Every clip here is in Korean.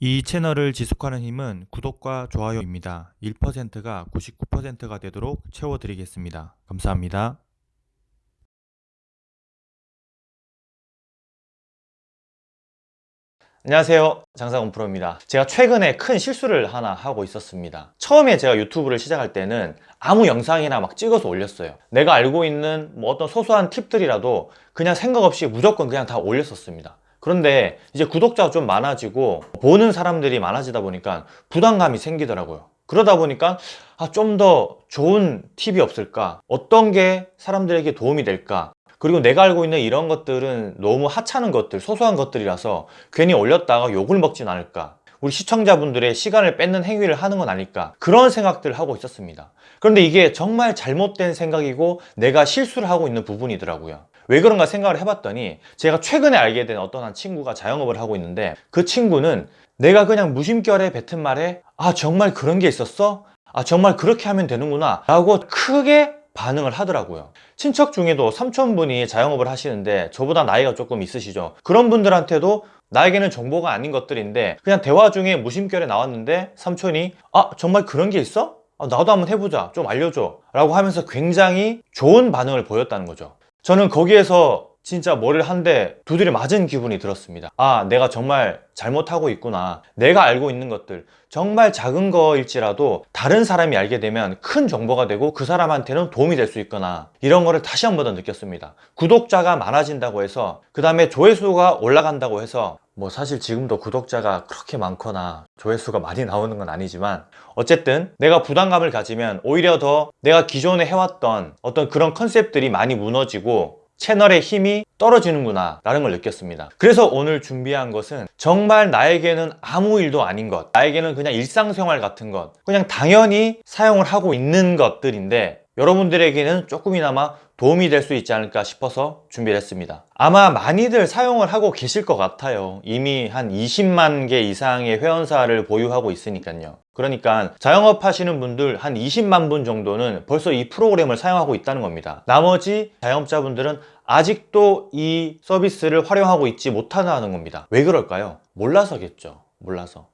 이 채널을 지속하는 힘은 구독과 좋아요입니다. 1%가 99%가 되도록 채워드리겠습니다. 감사합니다. 안녕하세요 장사건 프로입니다 제가 최근에 큰 실수를 하나 하고 있었습니다 처음에 제가 유튜브를 시작할 때는 아무 영상이나 막 찍어서 올렸어요 내가 알고 있는 뭐 어떤 소소한 팁들이라도 그냥 생각 없이 무조건 그냥 다 올렸었습니다 그런데 이제 구독자가 좀 많아지고 보는 사람들이 많아지다 보니까 부담감이 생기더라고요. 그러다 보니까 아, 좀 더 좋은 팁이 없을까? 어떤 게 사람들에게 도움이 될까? 그리고 내가 알고 있는 이런 것들은 너무 하찮은 것들 소소한 것들이라서 괜히 올렸다가 욕을 먹진 않을까? 우리 시청자분들의 시간을 뺏는 행위를 하는 건 아닐까? 그런 생각들을 하고 있었습니다. 그런데 이게 정말 잘못된 생각이고 내가 실수를 하고 있는 부분이더라고요 왜 그런가 생각을 해봤더니 제가 최근에 알게 된 어떤 한 친구가 자영업을 하고 있는데 그 친구는 내가 그냥 무심결에 뱉은 말에 아 정말 그런 게 있었어? 아 정말 그렇게 하면 되는구나. 라고 크게 반응을 하더라고요. 친척 중에도 삼촌분이 자영업을 하시는데 저보다 나이가 조금 있으시죠. 그런 분들한테도 나에게는 정보가 아닌 것들인데 그냥 대화 중에 무심결에 나왔는데 삼촌이 아 정말 그런 게 있어? 아, 나도 한번 해보자. 좀 알려줘. 라고 하면서 굉장히 좋은 반응을 보였다는 거죠 저는 거기에서 진짜 머리를 한 대 두드려 맞은 기분이 들었습니다. 아 내가 정말 잘못하고 있구나. 내가 알고 있는 것들. 정말 작은 거일지라도 다른 사람이 알게 되면 큰 정보가 되고 그 사람한테는 도움이 될 수 있거나 이런 거를 다시 한 번 더 느꼈습니다. 구독자가 많아진다고 해서 그 다음에 조회수가 올라간다고 해서 뭐 사실 지금도 구독자가 그렇게 많거나 조회수가 많이 나오는 건 아니지만 어쨌든 내가 부담감을 가지면 오히려 더 내가 기존에 해왔던 어떤 그런 컨셉들이 많이 무너지고 채널의 힘이 떨어지는구나 라는 걸 느꼈습니다. 그래서 오늘 준비한 것은 정말 나에게는 아무 일도 아닌 것 나에게는 그냥 일상생활 같은 것 그냥 당연히 사용을 하고 있는 것들인데 여러분들에게는 조금이나마 도움이 될 수 있지 않을까 싶어서 준비를 했습니다. 아마 많이들 사용을 하고 계실 것 같아요. 이미 한 20만 개 이상의 회원사를 보유하고 있으니까요 그러니까 자영업 하시는 분들 한 20만 분 정도는 벌써 이 프로그램을 사용하고 있다는 겁니다. 나머지 자영업자분들은 아직도 이 서비스를 활용하고 있지 못한다는 겁니다. 왜 그럴까요? 몰라서겠죠. 몰라서.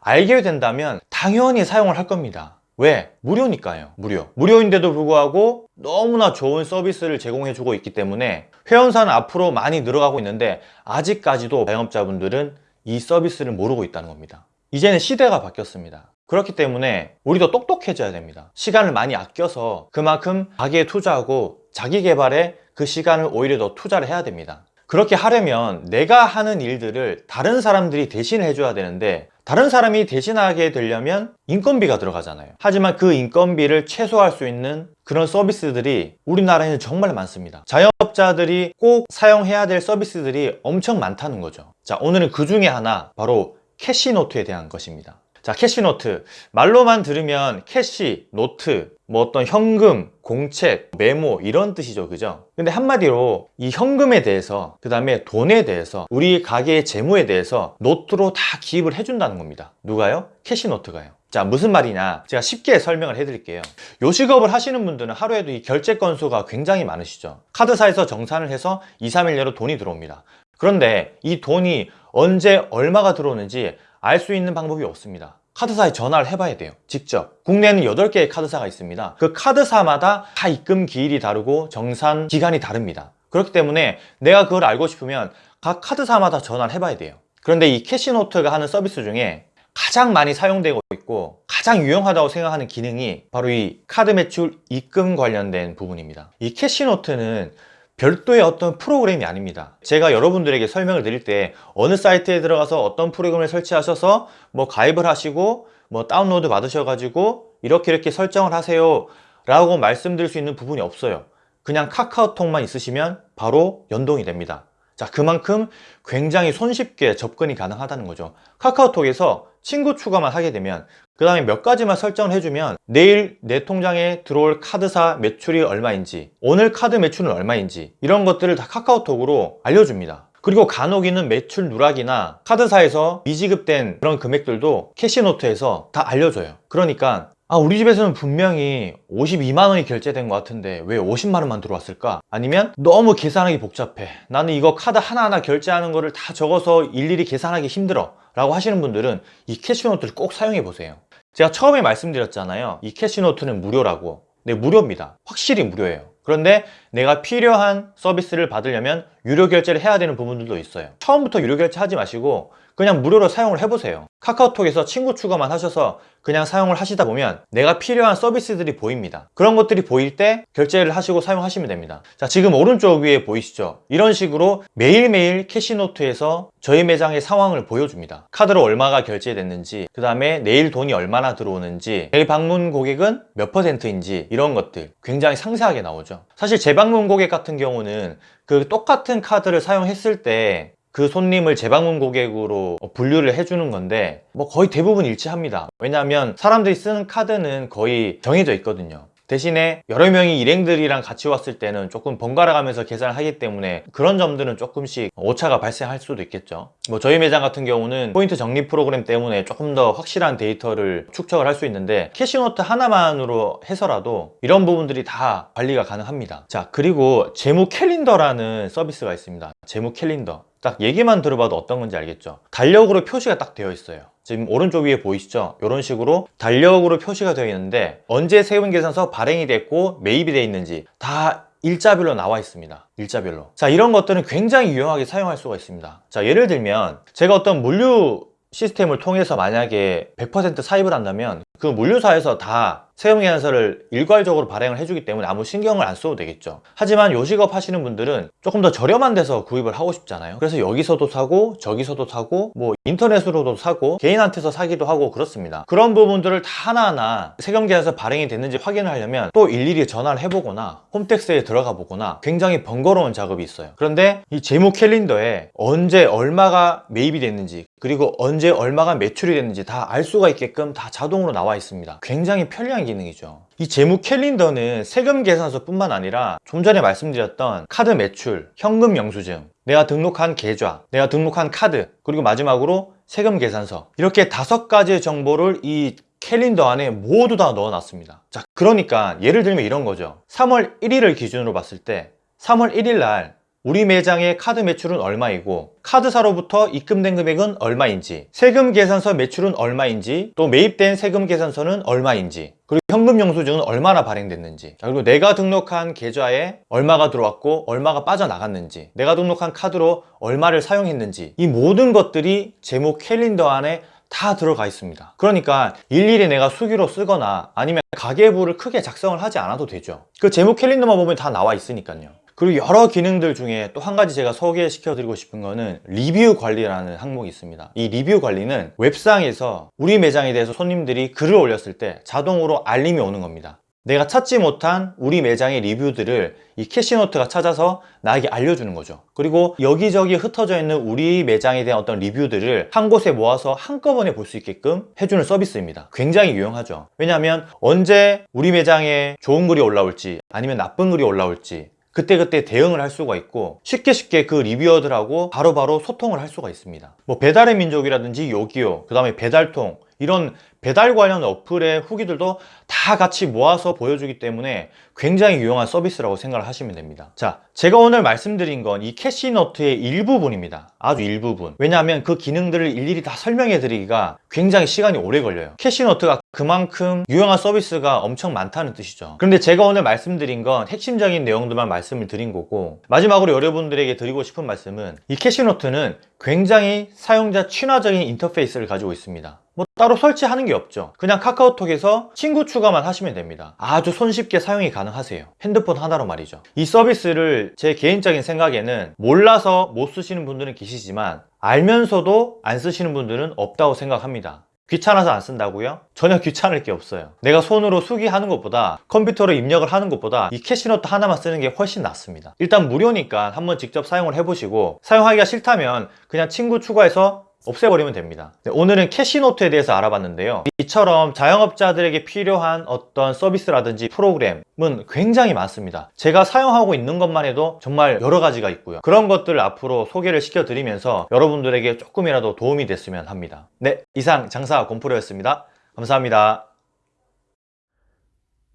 알게 된다면 당연히 사용을 할 겁니다. 왜? 무료니까요. 무료. 무료인데도 불구하고 너무나 좋은 서비스를 제공해 주고 있기 때문에 회원사는 앞으로 많이 늘어가고 있는데 아직까지도 자영업자분들은 이 서비스를 모르고 있다는 겁니다. 이제는 시대가 바뀌었습니다 그렇기 때문에 우리도 똑똑해져야 됩니다. 시간을 많이 아껴서 그만큼 가게에 투자하고 자기 개발에 그 시간을 오히려 더 투자를 해야 됩니다. 그렇게 하려면 내가 하는 일들을 다른 사람들이 대신 해줘야 되는데 다른 사람이 대신하게 되려면 인건비가 들어가잖아요. 하지만 그 인건비를 최소화할 수 있는 그런 서비스들이 우리나라에는 정말 많습니다. 자영업자들이 꼭 사용해야 될 서비스들이 엄청 많다는 거죠. 자 오늘은 그 중에 하나 바로 캐시노트에 대한 것입니다 자 캐시노트. 말로만 들으면 캐시, 노트, 뭐 어떤 현금, 공책, 메모 이런 뜻이죠. 그죠? 근데 한마디로 이 현금에 대해서 그 다음에 돈에 대해서 우리 가게의 재무에 대해서 노트로 다 기입을 해준다는 겁니다. 누가요? 캐시노트가요. 자 무슨 말이냐? 제가 쉽게 설명을 해드릴게요. 요식업을 하시는 분들은 하루에도 이 결제 건수가 굉장히 많으시죠. 카드사에서 정산을 해서 2, 3일 내로 돈이 들어옵니다. 그런데 이 돈이 언제 얼마가 들어오는지 알 수 있는 방법이 없습니다. 카드사에 전화를 해봐야 돼요. 직접. 국내에는 8개의 카드사가 있습니다. 그 카드사마다 다 입금 기일이 다르고 정산 기간이 다릅니다. 그렇기 때문에 내가 그걸 알고 싶으면 각 카드사마다 전화를 해봐야 돼요. 그런데 이 캐시노트가 하는 서비스 중에 가장 많이 사용되고 있고 가장 유용하다고 생각하는 기능이 바로 이 카드 매출 입금 관련된 부분입니다. 이 캐시노트는 별도의 어떤 프로그램이 아닙니다. 제가 여러분들에게 설명을 드릴 때 어느 사이트에 들어가서 어떤 프로그램을 설치하셔서 뭐 가입을 하시고 뭐 다운로드 받으셔 가지고 이렇게 이렇게 설정을 하세요 라고 말씀드릴 수 있는 부분이 없어요. 그냥 카카오톡만 있으시면 바로 연동이 됩니다 자 그만큼 굉장히 손쉽게 접근이 가능하다는 거죠. 카카오톡에서 친구 추가만 하게 되면 그 다음에 몇 가지만 설정을 해주면 내일 내 통장에 들어올 카드사 매출이 얼마인지 오늘 카드 매출은 얼마인지 이런 것들을 다 카카오톡으로 알려줍니다. 그리고 간혹 있는 매출 누락이나 카드사에서 미지급된 그런 금액들도 캐시노트에서 다 알려줘요. 그러니까 아, 우리 집에서는 분명히 52만 원이 결제된 것 같은데 왜 50만 원만 들어왔을까? 아니면 너무 계산하기 복잡해. 나는 이거 카드 하나하나 결제하는 거를 다 적어서 일일이 계산하기 힘들어. 라고 하시는 분들은 이 캐시노트를 꼭 사용해 보세요. 제가 처음에 말씀드렸잖아요. 이 캐시노트는 무료라고. 네, 무료입니다. 확실히 무료예요. 그런데 내가 필요한 서비스를 받으려면 유료 결제를 해야 되는 부분들도 있어요. 처음부터 유료 결제 하지 마시고 그냥 무료로 사용을 해보세요. 카카오톡에서 친구 추가만 하셔서 그냥 사용을 하시다 보면 내가 필요한 서비스들이 보입니다. 그런 것들이 보일 때 결제를 하시고 사용하시면 됩니다. 자, 지금 오른쪽 위에 보이시죠? 이런 식으로 매일매일 캐시노트에서 저희 매장의 상황을 보여줍니다. 카드로 얼마가 결제됐는지, 그 다음에 내일 돈이 얼마나 들어오는지, 내일 방문 고객은 몇 퍼센트인지 이런 것들 굉장히 상세하게 나오죠. 사실 재방문 고객 같은 경우는 그 똑같은 카드를 사용했을 때 그 손님을 재방문 고객으로 분류를 해주는 건데 뭐 거의 대부분 일치합니다. 왜냐하면 사람들이 쓰는 카드는 거의 정해져 있거든요. 대신에 여러 명이 일행들이랑 같이 왔을 때는 조금 번갈아 가면서 계산을 하기 때문에 그런 점들은 조금씩 오차가 발생할 수도 있겠죠. 뭐 저희 매장 같은 경우는 포인트 적립 프로그램 때문에 조금 더 확실한 데이터를 축적을 할 수 있는데 캐시노트 하나만으로 해서라도 이런 부분들이 다 관리가 가능합니다. 자, 그리고 재무 캘린더라는 서비스가 있습니다. 재무 캘린더. 딱 얘기만 들어봐도 어떤 건지 알겠죠? 달력으로 표시가 딱 되어 있어요. 지금 오른쪽 위에 보이시죠? 이런 식으로 달력으로 표시가 되어 있는데 언제 세금 계산서 발행이 됐고 매입이 되어 있는지 다 일자별로 나와 있습니다. 일자별로. 자, 이런 것들은 굉장히 유용하게 사용할 수가 있습니다. 자, 예를 들면 제가 어떤 물류 시스템을 통해서 만약에 100% 사입을 한다면 그 물류사에서 다 세금 계산서를 일괄적으로 발행을 해주기 때문에 아무 신경을 안 써도 되겠죠. 하지만 요식업 하시는 분들은 조금 더 저렴한 데서 구입을 하고 싶잖아요. 그래서 여기서도 사고 저기서도 사고 뭐 인터넷으로도 사고 개인한테서 사기도 하고 그렇습니다. 그런 부분들을 다 하나하나 세금 계산서 발행이 됐는지 확인을 하려면 또 일일이 전화를 해보거나 홈택스에 들어가 보거나 굉장히 번거로운 작업이 있어요. 그런데 이 재무 캘린더에 언제 얼마가 매입이 됐는지 그리고 언제 얼마가 매출이 됐는지 다 알 수가 있게끔 다 자동으로 나와 있습니다. 굉장히 편리한 기능이죠. 이 재무 캘린더는 세금 계산서 뿐만 아니라 좀 전에 말씀드렸던 카드 매출, 현금 영수증, 내가 등록한 계좌, 내가 등록한 카드, 그리고 마지막으로 세금 계산서. 이렇게 다섯 가지의 정보를 이 캘린더 안에 모두 다 넣어놨습니다. 자 그러니까 예를 들면 이런 거죠. 3월 1일을 기준으로 봤을 때 3월 1일 날 우리 매장의 카드 매출은 얼마이고 카드사로부터 입금된 금액은 얼마인지 세금 계산서 매출은 얼마인지 또 매입된 세금 계산서는 얼마인지 그리고 현금 영수증은 얼마나 발행됐는지 자, 그리고 내가 등록한 계좌에 얼마가 들어왔고 얼마가 빠져나갔는지 내가 등록한 카드로 얼마를 사용했는지 이 모든 것들이 제목 캘린더 안에 다 들어가 있습니다. 그러니까 일일이 내가 수기로 쓰거나 아니면 가계부를 크게 작성을 하지 않아도 되죠. 그 제목 캘린더만 보면 다 나와 있으니까요 그리고 여러 기능들 중에 또 한 가지 제가 소개시켜 드리고 싶은 거는 리뷰 관리라는 항목이 있습니다. 이 리뷰 관리는 웹상에서 우리 매장에 대해서 손님들이 글을 올렸을 때 자동으로 알림이 오는 겁니다. 내가 찾지 못한 우리 매장의 리뷰들을 이 캐시노트가 찾아서 나에게 알려주는 거죠. 그리고 여기저기 흩어져 있는 우리 매장에 대한 어떤 리뷰들을 한 곳에 모아서 한꺼번에 볼 수 있게끔 해주는 서비스입니다. 굉장히 유용하죠. 왜냐하면 언제 우리 매장에 좋은 글이 올라올지 아니면 나쁜 글이 올라올지 그때그때 대응을 할 수가 있고 쉽게 쉽게 그 리뷰어들하고 바로바로 소통을 할 수가 있습니다. 뭐 배달의 민족이라든지 요기요 그 다음에 배달통 이런 배달 관련 어플의 후기들도 다 같이 모아서 보여주기 때문에 굉장히 유용한 서비스라고 생각을 하시면 됩니다. 자 제가 오늘 말씀드린 건 이 캐시노트의 일부분입니다. 아주 일부분. 왜냐하면 그 기능들을 일일이 다 설명해 드리기가 굉장히 시간이 오래 걸려요. 캐시노트가 그만큼 유용한 서비스가 엄청 많다는 뜻이죠. 그런데 제가 오늘 말씀드린 건 핵심적인 내용들만 말씀을 드린 거고 마지막으로 여러분들에게 드리고 싶은 말씀은 이 캐시노트는 굉장히 사용자 친화적인 인터페이스를 가지고 있습니다 뭐 따로 설치하는 게 없죠. 그냥 카카오톡에서 친구 추가만 하시면 됩니다. 아주 손쉽게 사용이 가능하세요. 핸드폰 하나로 말이죠. 이 서비스를 제 개인적인 생각에는 몰라서 못 쓰시는 분들은 계시지만 알면서도 안 쓰시는 분들은 없다고 생각합니다. 귀찮아서 안 쓴다고요? 전혀 귀찮을 게 없어요. 내가 손으로 수기하는 것보다 컴퓨터로 입력을 하는 것보다 이 캐시노트 하나만 쓰는 게 훨씬 낫습니다. 일단 무료니까 한번 직접 사용을 해보시고 사용하기가 싫다면 그냥 친구 추가해서 없애버리면 됩니다. 네, 오늘은 캐시노트에 대해서 알아봤는데요. 이처럼 자영업자들에게 필요한 어떤 서비스라든지 프로그램은 굉장히 많습니다. 제가 사용하고 있는 것만 해도 정말 여러 가지가 있고요. 그런 것들을 앞으로 소개를 시켜드리면서 여러분들에게 조금이라도 도움이 됐으면 합니다. 네 이상 장사 곰프로였습니다. 감사합니다.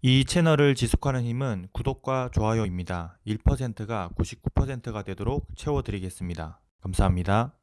이 채널을 지속하는 힘은 구독과 좋아요입니다. 1%가 99%가 되도록 채워드리겠습니다. 감사합니다.